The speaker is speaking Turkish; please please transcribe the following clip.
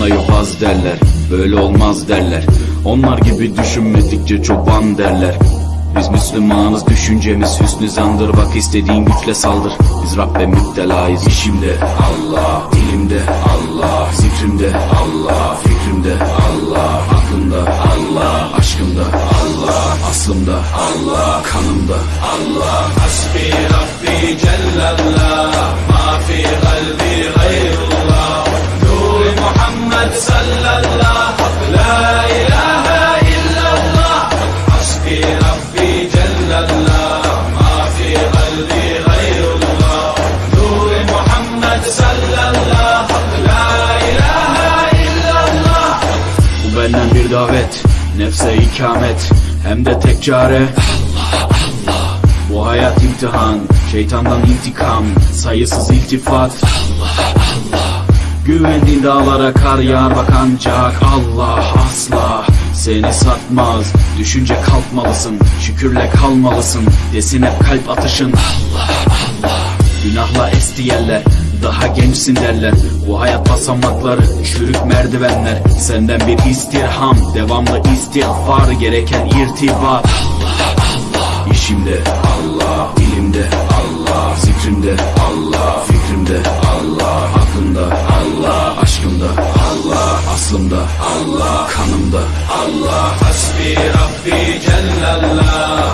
Bana yobaz derler böyle olmaz derler. Onlar gibi düşünmedikçe çoban derler. Biz Müslümanız düşüncemiz hüsnü zandır. Bak istediğin güçle saldır. Biz Rabbe müptelayız. İşimde Allah Dilimde Allah Zikrimde Allah Fikrimde Allah Aklımda Allah Aşkımda Allah Aslımda Allah Kanımda Allah. Hasbi Rabbi Cellallah davet Nefse ikamet Hem de tek çare bu hayat imtihan, şeytandan intikam, sayısız iltifat. Güvendiğin dağlara kar yağar bak ancak Allah asla seni satmaz. Düşünce kalkmalısın, şükürle kalmalısın. Desin hep kalp atışın. Günahla esti yerler Daha gençsin derler. Bu hayat basamakları Çürük merdivenler. Senden bir istirham Devamlı istiğfar Gereken irtibat İşimde Allah Dilimde Allah Zikrimde Allah Fikrimde Allah Aklımda Allah Aşkımda Allah Aslımda Allah Kanımda Allah. Hasbi Rabbi Cellallah